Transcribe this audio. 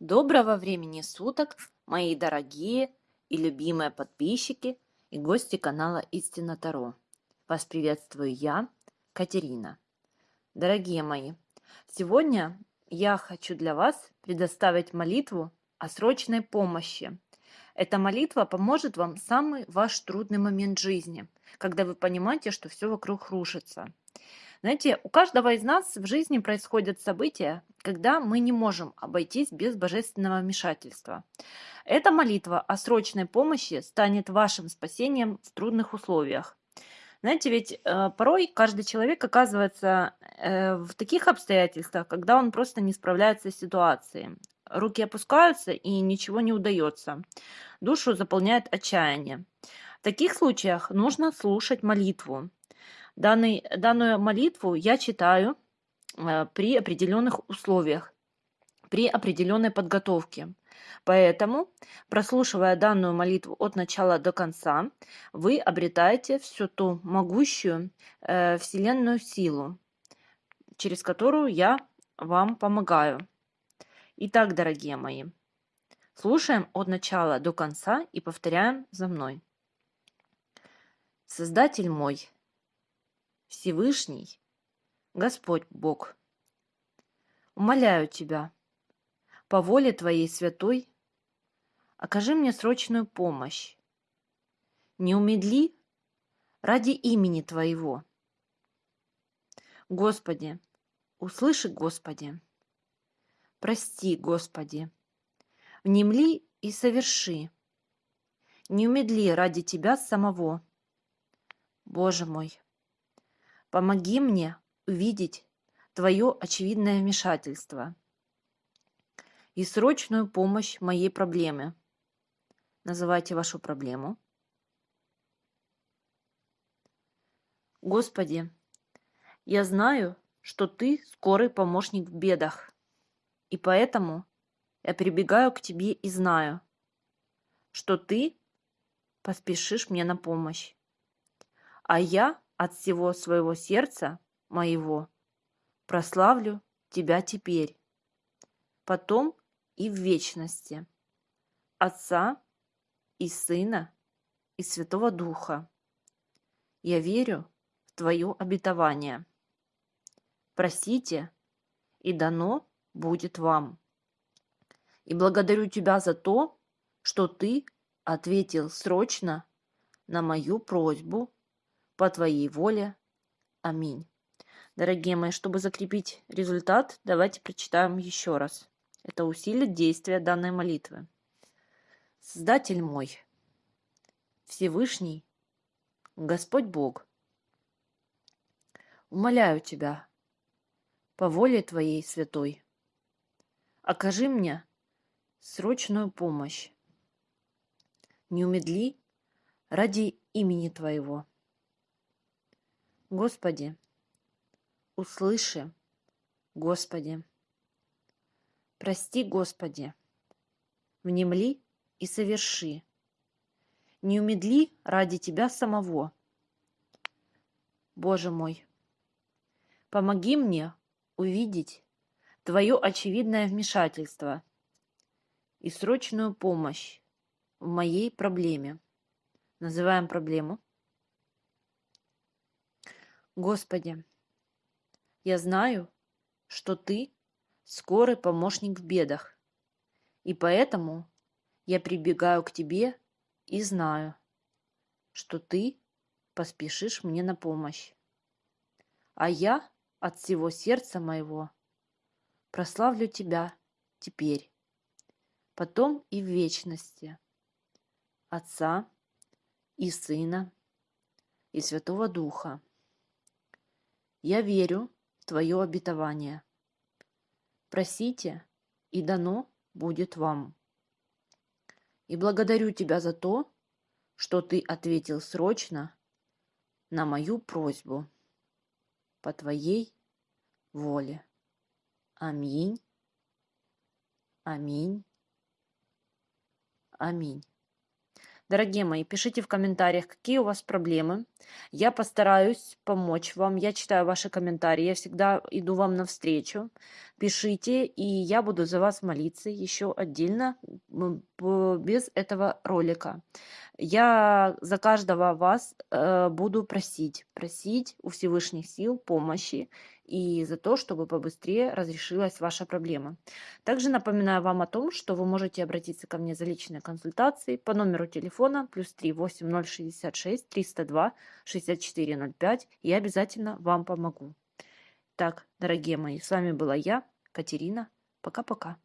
Доброго времени суток, мои дорогие и любимые подписчики и гости канала Истина Таро. Вас приветствую я, Катерина. Дорогие мои, сегодня я хочу для вас предоставить молитву о срочной помощи. Эта молитва поможет вам в самый ваш трудный момент жизни, когда вы понимаете, что все вокруг рушится – знаете, у каждого из нас в жизни происходят события, когда мы не можем обойтись без божественного вмешательства. Эта молитва о срочной помощи станет вашим спасением в трудных условиях. Знаете, ведь э, порой каждый человек оказывается э, в таких обстоятельствах, когда он просто не справляется с ситуацией. Руки опускаются и ничего не удается. Душу заполняет отчаяние. В таких случаях нужно слушать молитву. Данный, данную молитву я читаю э, при определенных условиях, при определенной подготовке. Поэтому, прослушивая данную молитву от начала до конца, вы обретаете всю ту могущую э, вселенную силу, через которую я вам помогаю. Итак, дорогие мои, слушаем от начала до конца и повторяем за мной. Создатель мой, Всевышний, Господь Бог, умоляю Тебя, по воле Твоей святой, окажи мне срочную помощь. Не умедли ради имени Твоего. Господи, услыши, Господи, прости, Господи, внемли и соверши. Не умедли ради Тебя самого. Боже мой, Помоги мне увидеть твое очевидное вмешательство и срочную помощь моей проблеме. Называйте вашу проблему. Господи, я знаю, что Ты скорый помощник в бедах, и поэтому я прибегаю к Тебе и знаю, что Ты поспешишь мне на помощь. А я от всего своего сердца моего прославлю Тебя теперь, потом и в вечности, Отца и Сына и Святого Духа. Я верю в Твое обетование. Просите, и дано будет вам. И благодарю Тебя за то, что Ты ответил срочно на мою просьбу по Твоей воле. Аминь. Дорогие мои, чтобы закрепить результат, давайте прочитаем еще раз. Это усилит действие данной молитвы. Создатель мой, Всевышний, Господь Бог, умоляю Тебя, по воле Твоей святой, окажи мне срочную помощь. Не умедли ради имени Твоего. Господи, услыши, Господи. Прости, Господи, внемли и соверши. Не умедли ради Тебя самого. Боже мой, помоги мне увидеть Твое очевидное вмешательство и срочную помощь в моей проблеме. Называем проблему Господи, я знаю, что Ты скорый помощник в бедах, и поэтому я прибегаю к Тебе и знаю, что Ты поспешишь мне на помощь. А я от всего сердца моего прославлю Тебя теперь, потом и в вечности, Отца и Сына и Святого Духа. Я верю в Твое обетование. Просите, и дано будет вам. И благодарю Тебя за то, что Ты ответил срочно на мою просьбу по Твоей воле. Аминь. Аминь. Аминь. Дорогие мои, пишите в комментариях, какие у вас проблемы. Я постараюсь помочь вам. Я читаю ваши комментарии, я всегда иду вам навстречу. Пишите, и я буду за вас молиться еще отдельно, без этого ролика. Я за каждого вас э, буду просить, просить у Всевышних сил помощи и за то, чтобы побыстрее разрешилась ваша проблема. Также напоминаю вам о том, что вы можете обратиться ко мне за личной консультацией по номеру телефона плюс 3 8066 302 6405 и обязательно вам помогу. Так, дорогие мои, с вами была я, Катерина. Пока-пока.